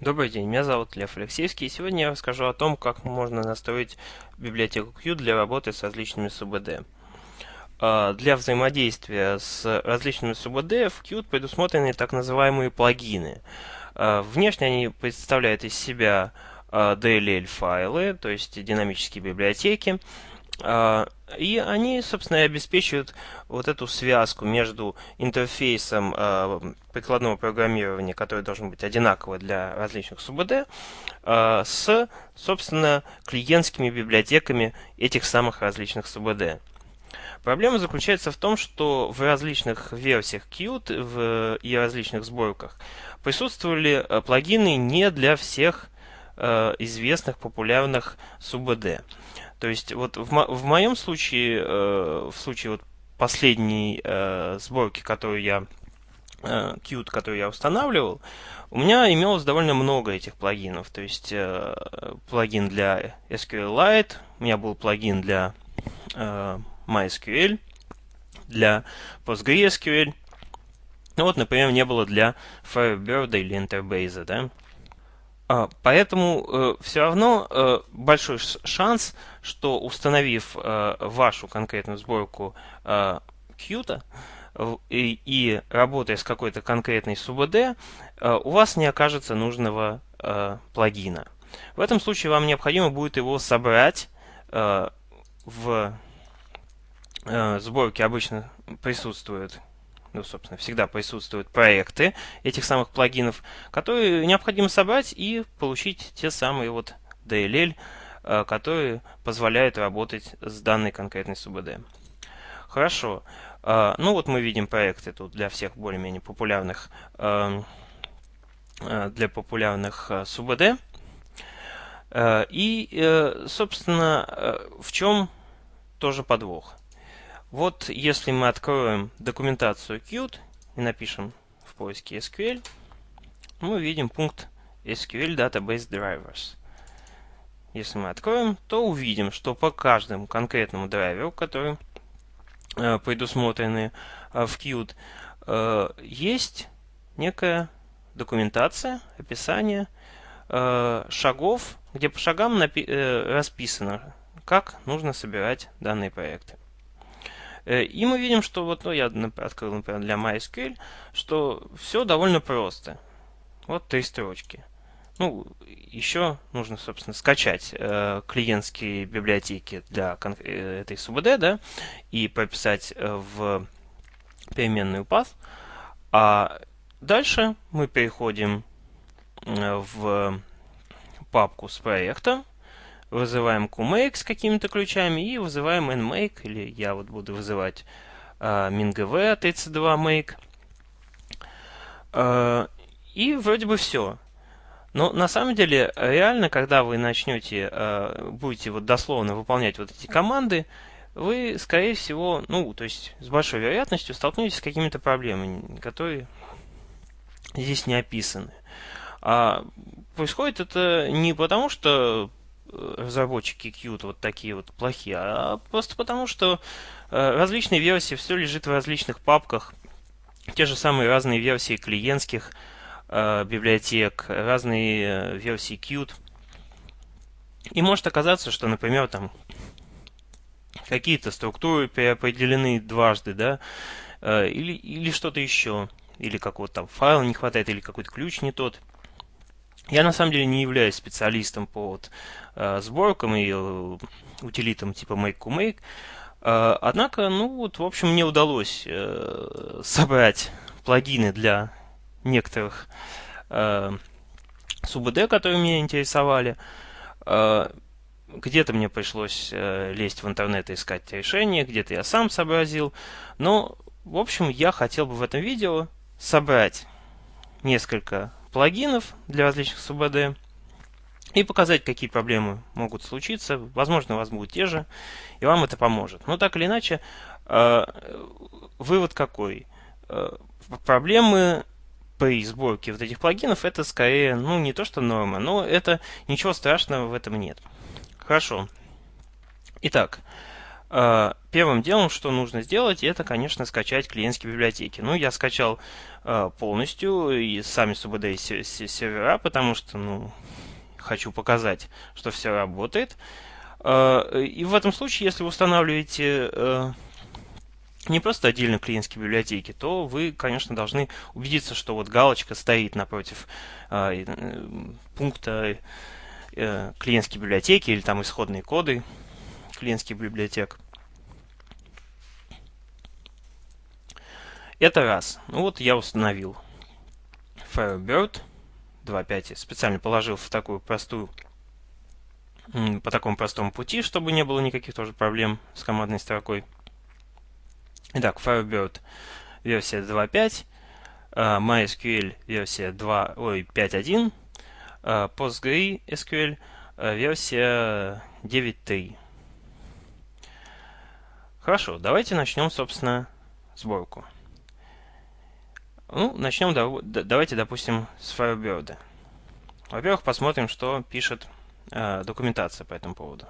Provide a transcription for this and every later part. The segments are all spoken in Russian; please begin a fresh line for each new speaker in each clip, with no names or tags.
Добрый день, меня зовут Лев Алексеевский, и сегодня я расскажу о том, как можно настроить библиотеку Qt для работы с различными СУБД. А, для взаимодействия с различными СУБД в Qt предусмотрены так называемые плагины. А, внешне они представляют из себя а, DLL-файлы, то есть динамические библиотеки, и они, собственно, и обеспечивают вот эту связку между интерфейсом э, прикладного программирования, который должен быть одинаковый для различных СУБД, э, с, собственно, клиентскими библиотеками этих самых различных СУБД. Проблема заключается в том, что в различных версиях Qt в, и различных сборках присутствовали плагины не для всех э, известных популярных СУБД. То есть вот в, мо в моем случае, э, в случае вот последней э, сборки, которую я э, Qt, которую я устанавливал, у меня имелось довольно много этих плагинов. То есть э, плагин для SQLite, у меня был плагин для э, MySQL, для PostgreSQL. Ну вот, например, не было для Firebird или Interbase, да. А, поэтому э, все равно э, большой шанс, что установив э, вашу конкретную сборку Qt и, и работая с какой-то конкретной СУБД, у вас не окажется нужного плагина. В этом случае вам необходимо будет его собрать в сборке обычно присутствует ну, собственно, всегда присутствуют проекты этих самых плагинов, которые необходимо собрать и получить те самые вот DLL, э, которые позволяют работать с данной конкретной СУБД. Хорошо. Э, ну вот мы видим проекты тут для всех более-менее популярных э, для популярных СУБД. И, собственно, в чем тоже подвох? Вот если мы откроем документацию Qt и напишем в поиске SQL, мы видим пункт SQL Database Drivers. Если мы откроем, то увидим, что по каждому конкретному драйверу, который э, предусмотрены э, в Qt, э, есть некая документация, описание э, шагов, где по шагам э, расписано, как нужно собирать данные проекты. Э, и мы видим, что вот, ну, я открыл, например, для MySQL, что все довольно просто. Вот три строчки. Ну, еще нужно, собственно, скачать э, клиентские библиотеки для э, этой СУБД, да, и прописать э, в переменную path. А дальше мы переходим в папку с проекта, вызываем QMake с какими-то ключами и вызываем nMake, или я вот буду вызывать uh, MinGV 32 make. Uh, и вроде бы все. Но на самом деле, реально, когда вы начнете, uh, будете вот дословно выполнять вот эти команды, вы, скорее всего, ну, то есть с большой вероятностью столкнетесь с какими-то проблемами, которые здесь не описаны. А происходит это не потому, что разработчики Qt вот такие вот плохие, а просто потому, что э, различные версии, все лежит в различных папках, те же самые разные версии клиентских э, библиотек, разные э, версии Qt. И может оказаться, что, например, там какие-то структуры переопределены дважды, да, э, или, или что-то еще, или какого-то там файла не хватает, или какой-то ключ не тот. Я на самом деле не являюсь специалистом по вот, э, сборкам и э, утилитам типа make-to-make. Э, однако, ну вот, в общем, мне удалось э, собрать плагины для некоторых э, СУБД, которые меня интересовали. Э, где-то мне пришлось э, лезть в интернет и искать решение, где-то я сам сообразил. Но, в общем, я хотел бы в этом видео собрать несколько плагинов для различных СУБД и показать, какие проблемы могут случиться. Возможно, у вас будут те же, и вам это поможет. Но так или иначе, э, вывод какой? Э, проблемы при сборке вот этих плагинов это скорее, ну, не то что норма, но это ничего страшного в этом нет. Хорошо. Итак, э, первым делом, что нужно сделать, это, конечно, скачать клиентские библиотеки. Ну, я скачал полностью и сами SUBD сервера, потому что, ну, хочу показать, что все работает. Э, и в этом случае, если вы устанавливаете э, не просто отдельно клиентские библиотеки, то вы, конечно, должны убедиться, что вот галочка стоит напротив э, пункта клиентские библиотеки или там исходные коды клиентских библиотек. Это раз. Ну вот я установил Firebird 2.5. Специально положил в такую простую по такому простому пути, чтобы не было никаких тоже проблем с командной строкой. Итак, Firebird версия 2.5, э, MySQL версия 2, ой, 5.1, э, PostgreSQL э, версия 9.3. Хорошо, давайте начнем, собственно, сборку. Ну, начнем, давайте, допустим, с Firebird. Во-первых, посмотрим, что пишет э, документация по этому поводу.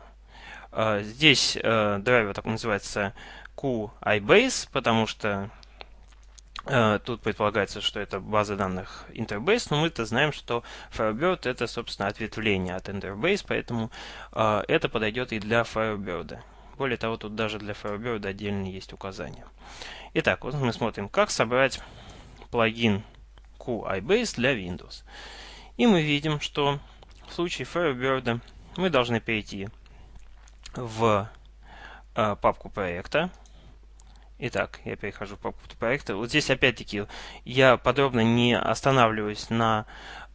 Э, здесь э, драйвер так называется QIBase, потому что э, тут предполагается, что это база данных Interbase, но мы-то знаем, что Firebird это, собственно, ответвление от Interbase, поэтому э, это подойдет и для Firebird. Более того, тут даже для Firebird отдельно есть указания. Итак, вот мы смотрим, как собрать плагин QIBase для Windows. И мы видим, что в случае Firebird мы должны перейти в э, папку проекта. Итак, я перехожу в папку проекта. Вот здесь опять-таки я подробно не останавливаюсь на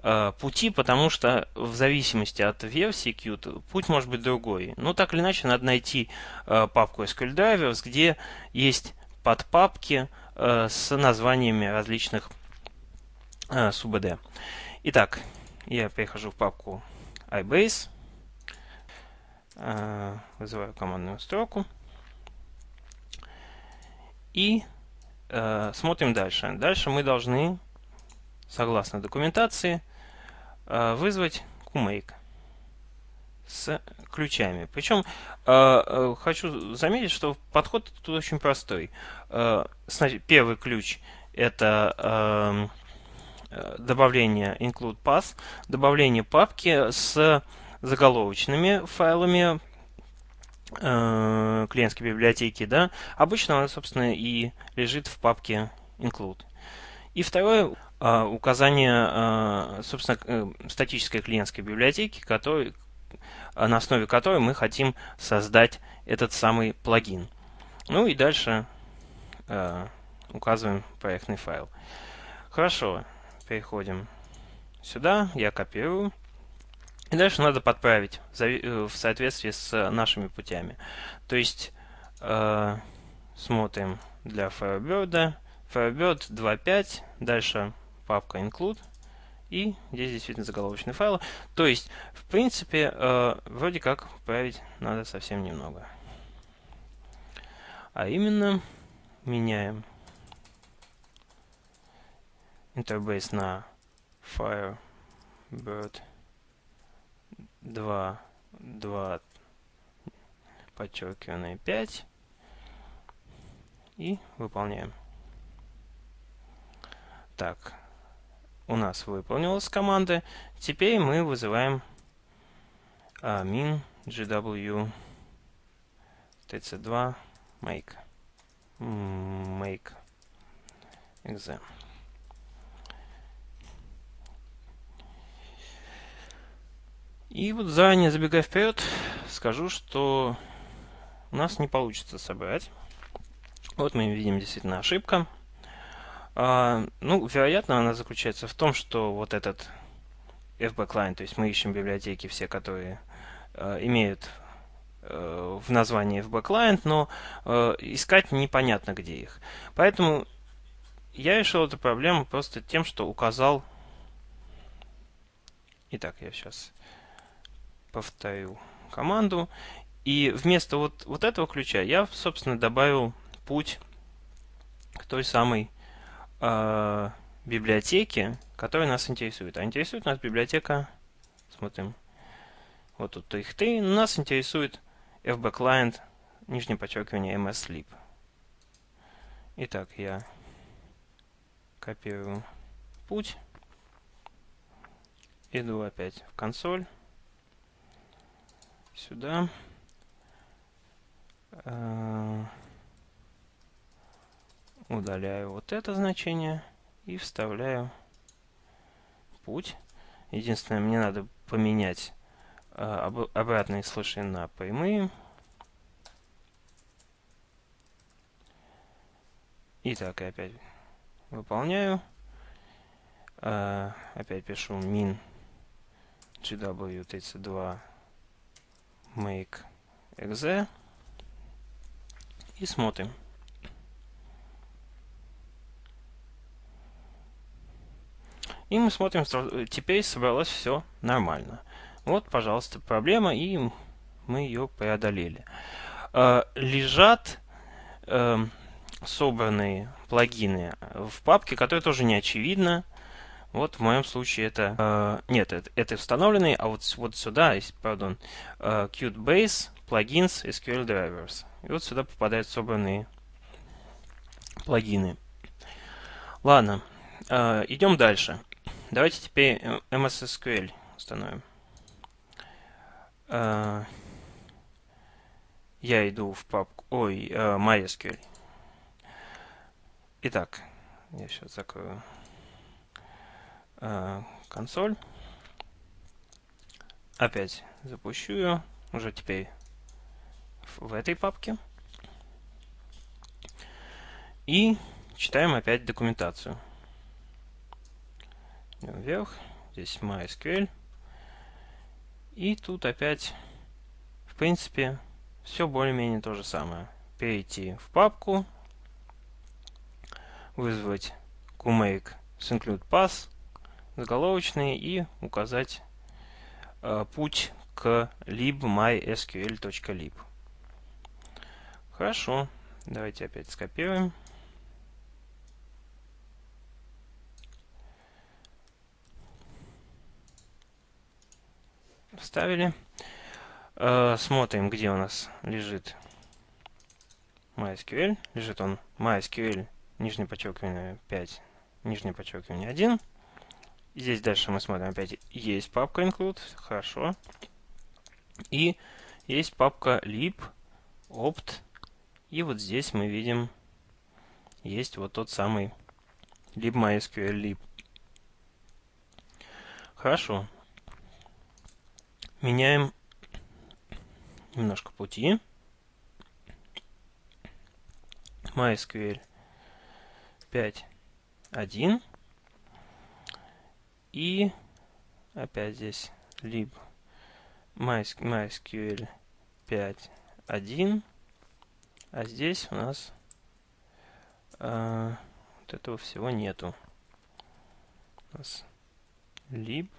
э, пути, потому что в зависимости от версии Qt путь может быть другой. Но так или иначе надо найти э, папку SQL Drivers, где есть подпапки, Э, с названиями различных э, СУБД. Итак, я перехожу в папку iBase, э, вызываю командную строку и э, смотрим дальше. Дальше мы должны, согласно документации, э, вызвать QMake с ключами. Причем э, э, хочу заметить, что подход тут очень простой. Э, первый ключ это эм, э, добавление include path, добавление папки с заголовочными файлами э, клиентской библиотеки. Да? Обычно она, собственно, и лежит в папке include. И второе э, указание, э, собственно, статической клиентской библиотеки, который, на основе которой мы хотим создать этот самый плагин. Ну и дальше э, указываем проектный файл. Хорошо, переходим сюда, я копирую. И дальше надо подправить э, в соответствии с нашими путями. То есть э, смотрим для Firebird, Firebird 2.5, дальше папка include, и здесь действительно заголовочный файл. То есть, в принципе, э, вроде как править надо совсем немного. А именно, меняем интербейс на Firebird 2, 2 подчеркиванное 5 и выполняем. Так, у нас выполнилась команда. Теперь мы вызываем min gw tc2 make make exam. И вот заранее забегая вперед, скажу, что у нас не получится собрать. Вот мы видим действительно ошибка. А, ну, вероятно, она заключается в том, что вот этот FB client, то есть мы ищем библиотеки все, которые э, имеют э, в названии FB client, но э, искать непонятно где их. Поэтому я решил эту проблему просто тем, что указал... Итак, я сейчас повторю команду. И вместо вот, вот этого ключа я, собственно, добавил путь к той самой э, библиотеки, которые нас интересуют. А интересует нас библиотека, смотрим, вот тут их три, нас интересует FB Client нижнее подчеркивание mslib. Итак, я копирую путь, иду опять в консоль, сюда, э, удаляю вот это значение и вставляю путь. Единственное, мне надо поменять э, об, обратные слыши на прямые. Итак, опять выполняю. Э, опять пишу min gw32 make exe и смотрим. И мы смотрим, теперь собралось все нормально. Вот, пожалуйста, проблема, и мы ее преодолели. Э, лежат э, собранные плагины в папке, которая тоже не очевидна. Вот в моем случае это... Э, нет, это, это установленные, а вот, вот сюда, пардон, э, Qt Plugins, SQL Drivers. И вот сюда попадают собранные плагины. Ладно, э, идем дальше. Давайте теперь MS SQL установим. Uh, я иду в папку... Ой, uh, MySQL. Итак, я сейчас закрою uh, консоль. Опять запущу ее. Уже теперь в этой папке. И читаем опять документацию вверх. Здесь MySQL. И тут опять, в принципе, все более-менее то же самое. Перейти в папку, вызвать QMake с include path, заголовочный и указать э, путь к libmysql.lib. Хорошо, давайте опять скопируем. Вставили. Э, смотрим, где у нас лежит MySQL. Лежит он MySQL, нижнее подчеркивание 5, нижнее подчеркивание 1. Здесь дальше мы смотрим опять, есть папка include, хорошо. И есть папка lib, opt. И вот здесь мы видим, есть вот тот самый libmysql lib. Хорошо меняем немножко пути. MySQL 5.1 и опять здесь lib MySQL 5.1 а здесь у нас э, вот этого всего нету. У нас lib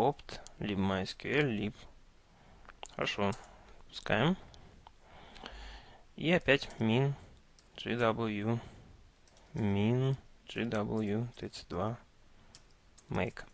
opt, либо MySQL, lib. Хорошо, пускаем. И опять min gw min gw32 make.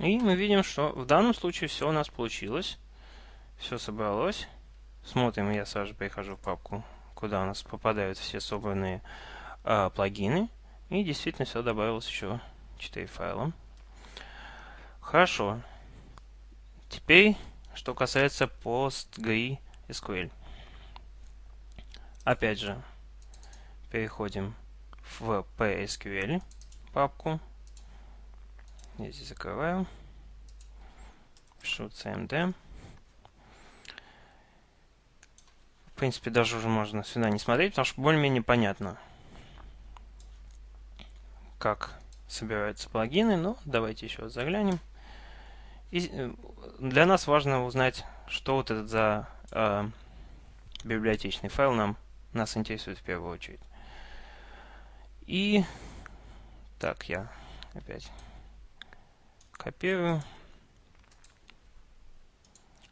И мы видим, что в данном случае все у нас получилось. Все собралось. Смотрим, я сразу перехожу в папку, куда у нас попадают все собранные э, плагины. И действительно все добавилось еще 4 файла. Хорошо. Теперь, что касается PostgreSQL. Опять же, переходим в PSQL папку. Здесь закрываю. Пишу cmd. В принципе, даже уже можно сюда не смотреть, потому что более-менее понятно, как собираются плагины. Но давайте еще раз заглянем. И э, для нас важно узнать, что вот этот за э, библиотечный файл нам нас интересует в первую очередь. И так, я опять Копирую.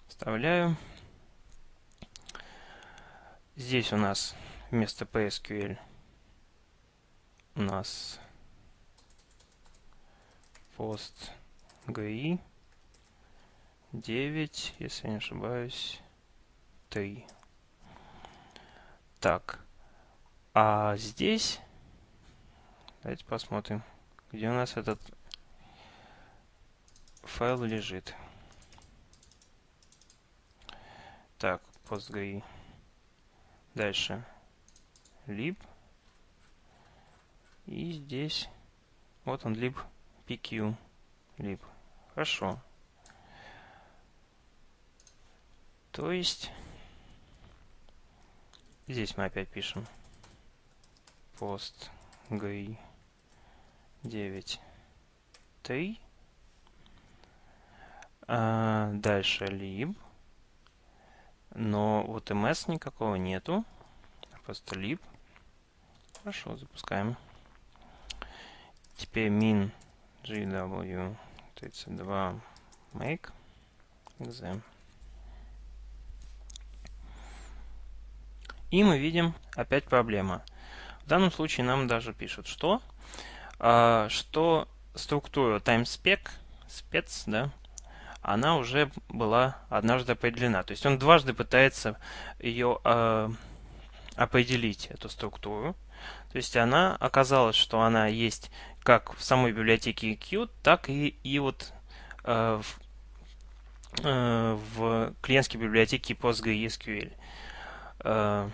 Вставляю. Здесь у нас вместо PSQL у нас PostGI 9, если не ошибаюсь, 3. Так, а здесь, давайте посмотрим, где у нас этот файл лежит. Так, PostGI. Дальше lib. И здесь вот он lib pq. Lib. Хорошо. То есть здесь мы опять пишем post GUI 9 3 а дальше lib но вот ms никакого нету. Просто lib. Хорошо, запускаем. Теперь min gw 32 make exam. И мы видим опять проблема. В данном случае нам даже пишут, что, а, что структура timespec, спец, да, она уже была однажды определена. То есть он дважды пытается ее э, определить, эту структуру. То есть она оказалась, что она есть как в самой библиотеке Qt, так и, и вот э, в, э, в клиентской библиотеке PostgreSQL. Э,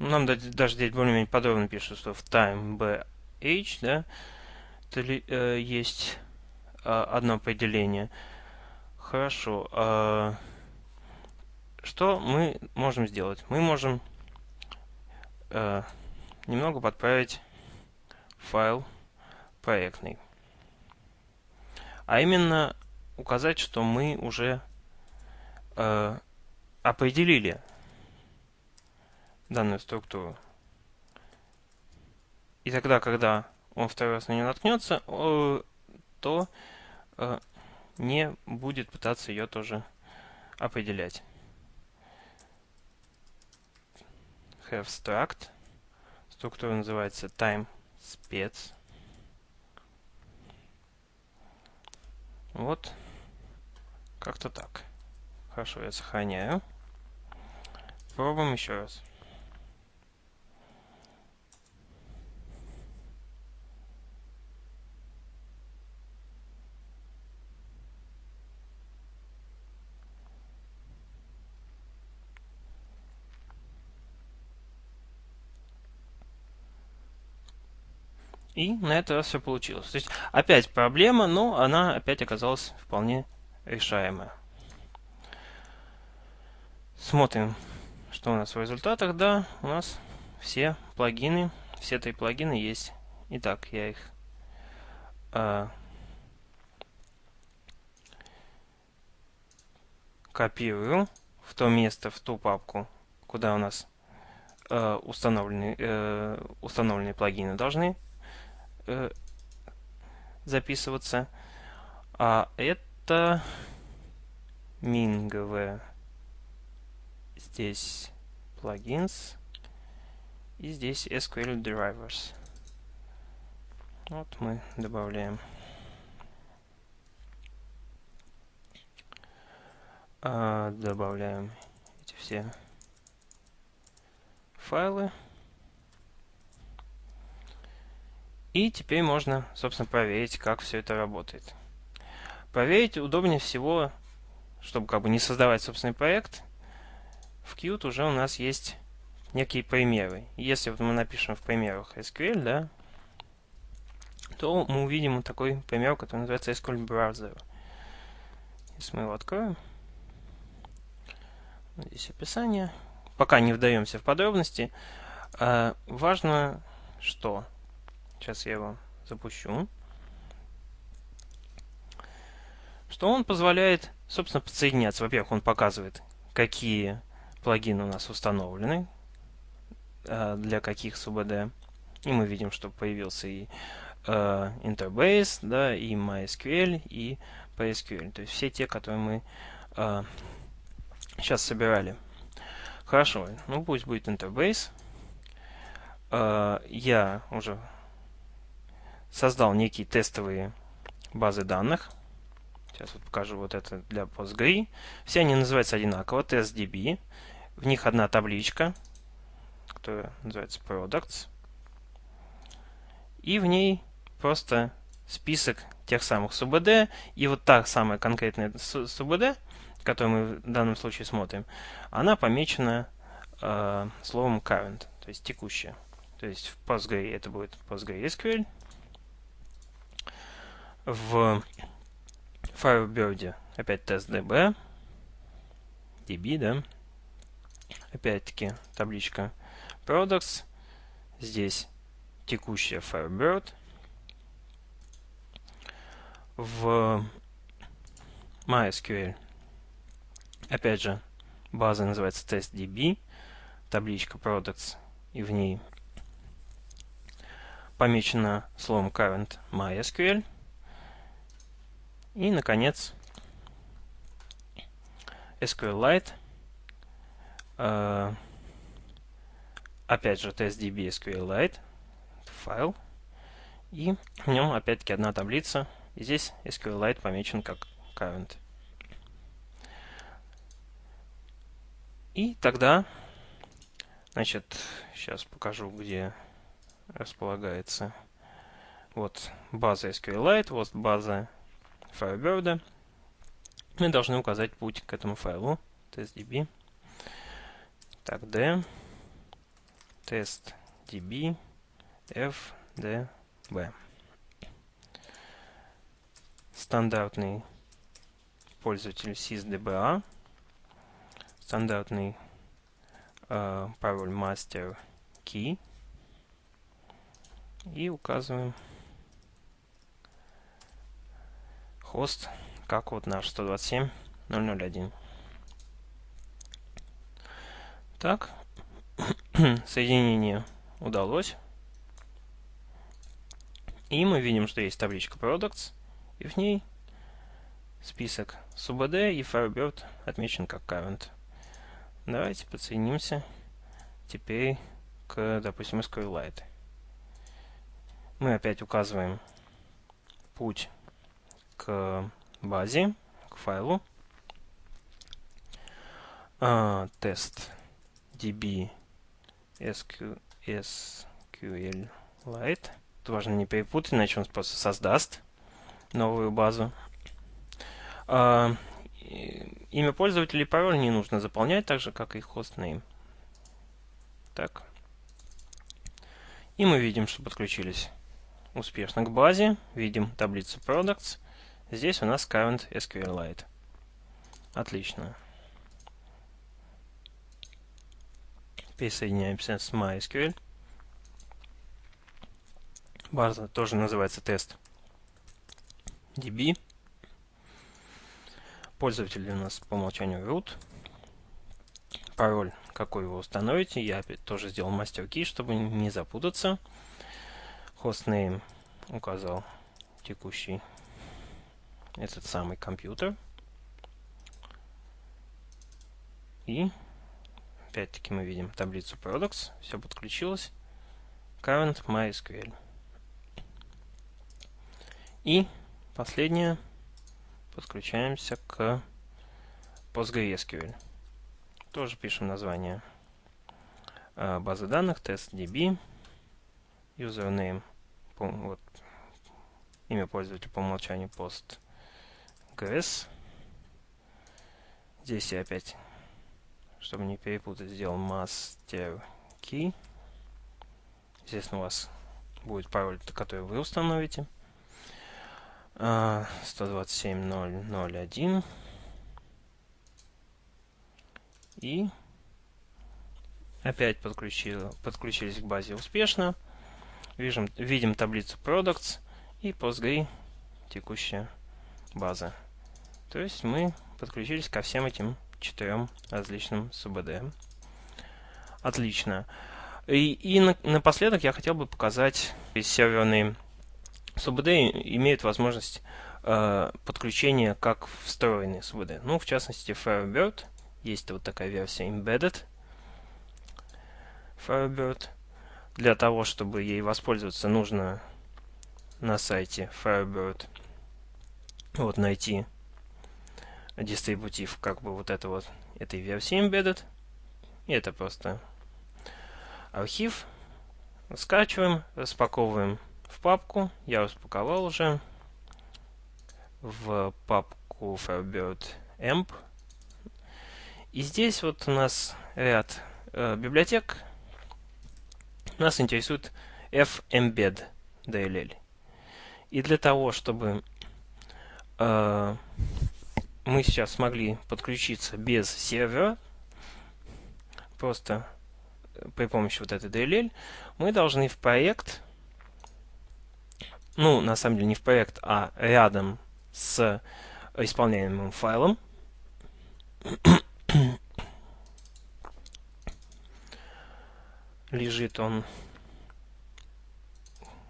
нам даже здесь более-менее подробно пишут, что в time bh да, э, есть одно определение. Хорошо. А что мы можем сделать? Мы можем э, немного подправить файл проектный. А именно указать, что мы уже э, определили данную структуру. И тогда, когда он второй раз на нее наткнется, то э, не будет пытаться ее тоже определять. Have struct. Структура называется time spec. Вот. Как-то так. Хорошо, я сохраняю. Пробуем еще раз. И на этот раз все получилось. То есть опять проблема, но она опять оказалась вполне решаемая. Смотрим, что у нас в результатах. Да, у нас все плагины, все три плагина есть. Итак, я их э, копирую в то место, в ту папку, куда у нас э, установлены, э, установленные плагины должны э, записываться. А это минговые. Здесь плагинс. И здесь SQL Drivers. Вот мы добавляем. А, добавляем эти все файлы. И теперь можно, собственно, проверить, как все это работает. Проверить удобнее всего, чтобы как бы не создавать собственный проект. В Qt уже у нас есть некие примеры. Если вот мы напишем в примерах SQL, да, то мы увидим вот такой пример, который называется SQL Browser. Если мы его откроем, здесь описание. Пока не вдаемся в подробности. А, важно, что Сейчас я его запущу. Что он позволяет, собственно, подсоединяться. Во-первых, он показывает, какие плагины у нас установлены, э, для каких СУБД. И мы видим, что появился и э, Interbase, да, и MySQL, и PSQL. То есть все те, которые мы э, Сейчас собирали. Хорошо, ну пусть будет интербейс. Э, я уже создал некие тестовые базы данных. Сейчас вот покажу вот это для PostgRE. Все они называются одинаково, testDB. В них одна табличка, которая называется Products. И в ней просто список тех самых СУБД. И вот та самая конкретная СУБД, которую мы в данном случае смотрим, она помечена э, словом current, то есть текущая. То есть в PostgRE это будет PostgreSQL. В Firebird опять тест DB, DB, да. Опять-таки табличка Products. Здесь текущая Firebird. В MySQL опять же база называется testDB, табличка products, и в ней помечено словом current MySQL. И, наконец, SQLite. Uh, опять же, testdb SQLite. Файл. И в нем, опять-таки, одна таблица. И здесь SQLite помечен как current. И тогда, значит, сейчас покажу, где располагается вот база SQLite, вот база Firebird. Мы должны указать путь к этому файлу testdb. Так, d testdb fdb. Стандартный пользователь sysdba стандартный э, пароль master key и указываем хост как вот наш 127.001. Так, соединение удалось. И мы видим, что есть табличка Products, и в ней список SUBD и Firebird отмечен как Current. Давайте подсоединимся теперь к, допустим, SQLite. Мы опять указываем путь к базе, к файлу. А, тест db SQ, SQLite. Тут важно не перепутать, иначе он просто создаст новую базу. А, имя пользователя и пароль не нужно заполнять, так же, как и hostname. Так. И мы видим, что подключились успешно к базе. Видим таблицу products. Здесь у нас current SQLite. Отлично. Присоединяемся с MySQL. База тоже называется тест DB. Пользователь у нас по умолчанию root. Пароль, какой вы установите, я тоже сделал мастер key, чтобы не запутаться. Hostname указал текущий этот самый компьютер. И опять-таки мы видим таблицу products, все подключилось. Current MySQL. И последнее подключаемся к PostgreSQL. Тоже пишем название а, базы данных testdb, username, вот, имя пользователя по умолчанию postgres. Здесь я опять, чтобы не перепутать, сделал master key. Здесь у вас будет пароль, который вы установите. 127.0.0.1 и опять подключил, подключились к базе успешно. Видим, видим таблицу products и PostgRE текущая база. То есть мы подключились ко всем этим четырем различным СУБД. Отлично. И, и на, напоследок я хотел бы показать серверные СУБД имеют возможность э, подключения как встроенные СУБД. Ну, в частности, Firebird есть вот такая версия Embedded Firebird. Для того, чтобы ей воспользоваться, нужно на сайте Firebird вот найти дистрибутив как бы вот это вот этой версии Embedded. И это просто архив. Скачиваем, распаковываем в папку. Я распаковал уже в папку Firebird Amp. И здесь вот у нас ряд э, библиотек. Нас интересует fembed DLL. И для того, чтобы э, мы сейчас смогли подключиться без сервера, просто при помощи вот этой DLL, мы должны в проект, ну, на самом деле не в проект, а рядом с исполняемым файлом, лежит он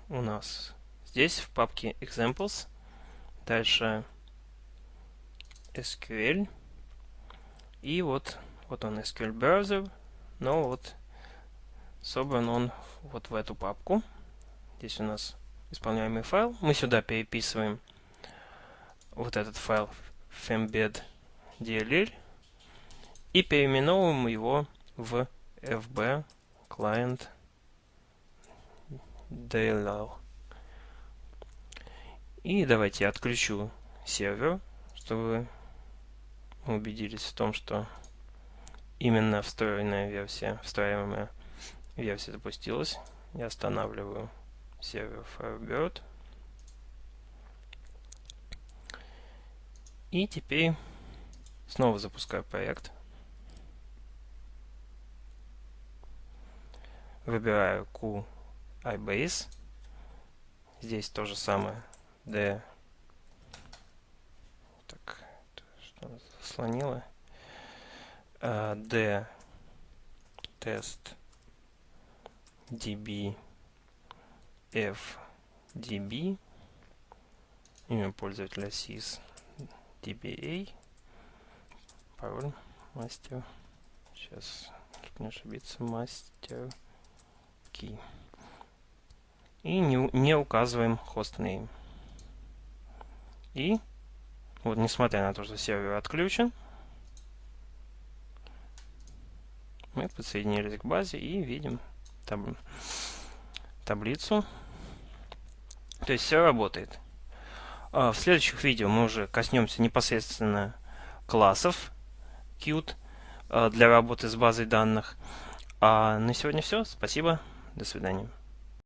у нас здесь в папке examples. Дальше SQL. И вот, вот он SQL Browser. Но вот собран он вот в эту папку. Здесь у нас исполняемый файл. Мы сюда переписываем вот этот файл fembed DLL и переименовываем его в fb client DLL. И давайте я отключу сервер, чтобы мы убедились в том, что именно встроенная версия, встраиваемая версия запустилась. Я останавливаю сервер Firebird. И теперь снова запускаю проект. Выбираю Q iBase. Здесь то же самое. D. Так, что заслонило? D тест. Db f db имя пользователя sys dba пароль мастер. Сейчас не ошибиться мастер key и не, не указываем hostname и вот несмотря на то что сервер отключен мы подсоединились к базе и видим таб таблицу. То есть все работает. А в следующих видео мы уже коснемся непосредственно классов Qt а, для работы с базой данных. А на сегодня все. Спасибо. До свидания.